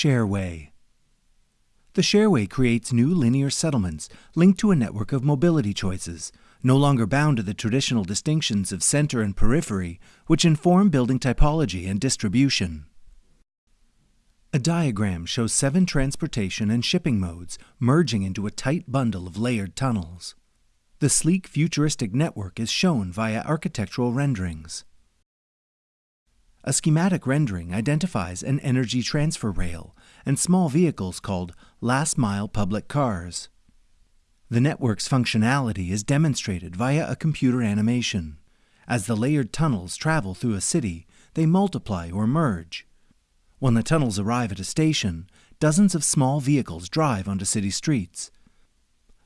Shareway. The Shareway creates new linear settlements linked to a network of mobility choices, no longer bound to the traditional distinctions of center and periphery, which inform building typology and distribution. A diagram shows seven transportation and shipping modes merging into a tight bundle of layered tunnels. The sleek futuristic network is shown via architectural renderings. A schematic rendering identifies an energy transfer rail and small vehicles called last mile public cars. The network's functionality is demonstrated via a computer animation. As the layered tunnels travel through a city, they multiply or merge. When the tunnels arrive at a station, dozens of small vehicles drive onto city streets.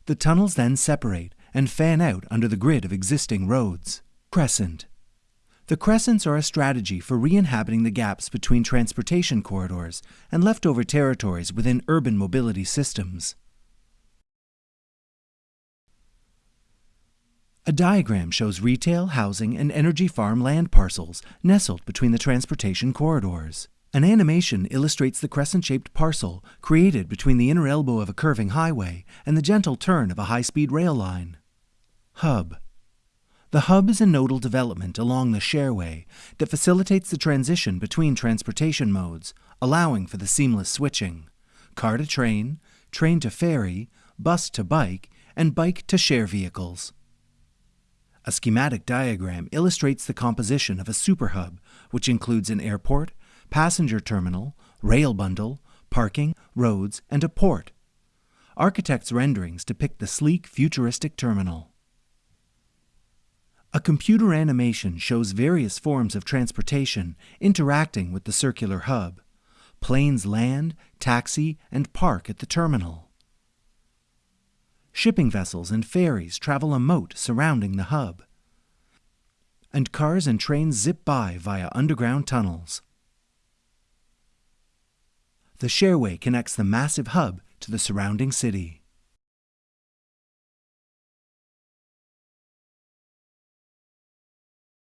The tunnels then separate and fan out under the grid of existing roads. Crescent the crescents are a strategy for re-inhabiting the gaps between transportation corridors and leftover territories within urban mobility systems. A diagram shows retail, housing, and energy farm land parcels nestled between the transportation corridors. An animation illustrates the crescent-shaped parcel created between the inner elbow of a curving highway and the gentle turn of a high-speed rail line. Hub the hub is a nodal development along the shareway that facilitates the transition between transportation modes, allowing for the seamless switching car to train, train to ferry, bus to bike, and bike to share vehicles. A schematic diagram illustrates the composition of a superhub, which includes an airport, passenger terminal, rail bundle, parking, roads, and a port. Architects' renderings depict the sleek, futuristic terminal. A computer animation shows various forms of transportation interacting with the circular hub. Planes land, taxi, and park at the terminal. Shipping vessels and ferries travel a moat surrounding the hub. And cars and trains zip by via underground tunnels. The Shareway connects the massive hub to the surrounding city.